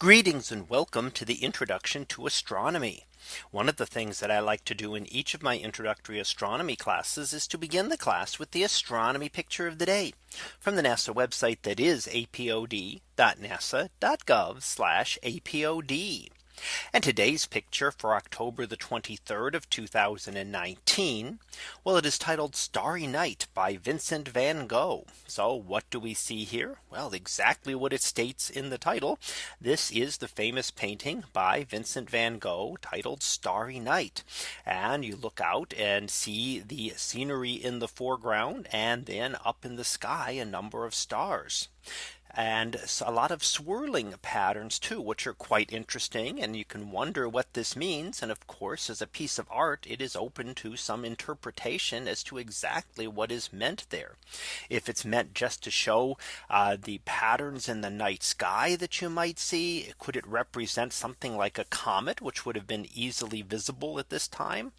Greetings and welcome to the introduction to astronomy. One of the things that I like to do in each of my introductory astronomy classes is to begin the class with the astronomy picture of the day from the NASA website that is apod.nasa.gov apod. And today's picture for October the 23rd of 2019. Well, it is titled Starry Night by Vincent van Gogh. So what do we see here? Well, exactly what it states in the title. This is the famous painting by Vincent van Gogh titled Starry Night. And you look out and see the scenery in the foreground and then up in the sky a number of stars and a lot of swirling patterns too, which are quite interesting. And you can wonder what this means. And of course, as a piece of art, it is open to some interpretation as to exactly what is meant there. If it's meant just to show uh, the patterns in the night sky that you might see, could it represent something like a comet, which would have been easily visible at this time?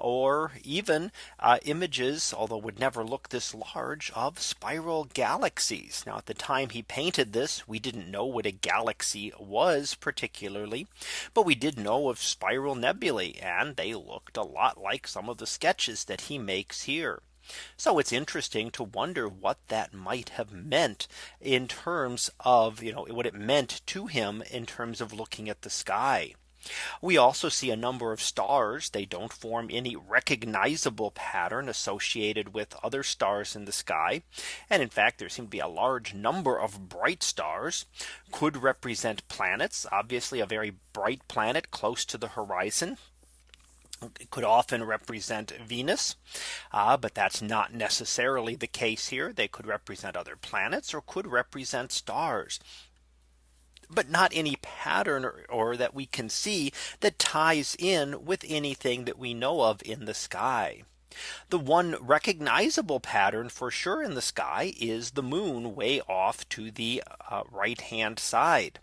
Or even uh, images, although would never look this large of spiral galaxies. Now at the time he painted this, we didn't know what a galaxy was particularly, but we did know of spiral nebulae and they looked a lot like some of the sketches that he makes here. So it's interesting to wonder what that might have meant in terms of, you know, what it meant to him in terms of looking at the sky. We also see a number of stars. They don't form any recognizable pattern associated with other stars in the sky. And in fact, there seem to be a large number of bright stars could represent planets. Obviously, a very bright planet close to the horizon it could often represent Venus. Uh, but that's not necessarily the case here. They could represent other planets or could represent stars but not any pattern or, or that we can see that ties in with anything that we know of in the sky. The one recognizable pattern for sure in the sky is the moon way off to the uh, right hand side.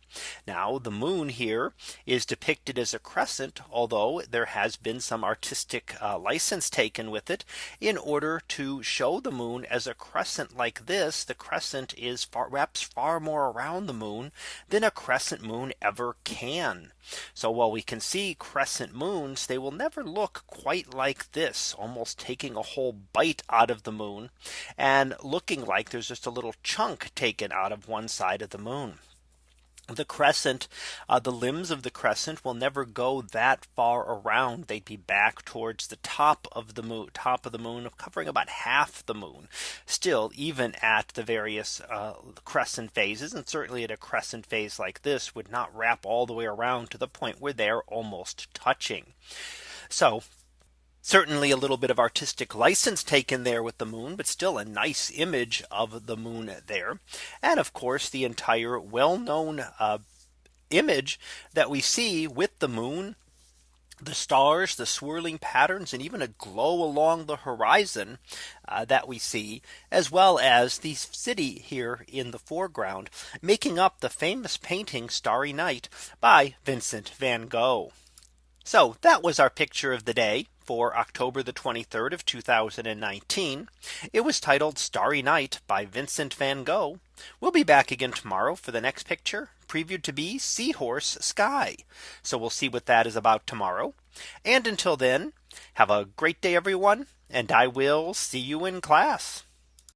Now the moon here is depicted as a crescent, although there has been some artistic uh, license taken with it in order to show the moon as a crescent like this. The crescent is far wraps far more around the moon than a crescent moon ever can. So while we can see crescent moons, they will never look quite like this almost taking a whole bite out of the moon and looking like there's just a little chunk taken out of one side of the moon. The crescent uh, the limbs of the crescent will never go that far around. They'd be back towards the top of the moon top of the moon covering about half the moon. Still even at the various uh, crescent phases and certainly at a crescent phase like this would not wrap all the way around to the point where they're almost touching. So Certainly a little bit of artistic license taken there with the moon, but still a nice image of the moon there. And of course, the entire well known uh, image that we see with the moon the stars, the swirling patterns, and even a glow along the horizon uh, that we see, as well as the city here in the foreground, making up the famous painting Starry Night by Vincent van Gogh. So that was our picture of the day for October the 23rd of 2019. It was titled Starry Night by Vincent van Gogh. We'll be back again tomorrow for the next picture previewed to be Seahorse Sky. So we'll see what that is about tomorrow. And until then, have a great day, everyone. And I will see you in class.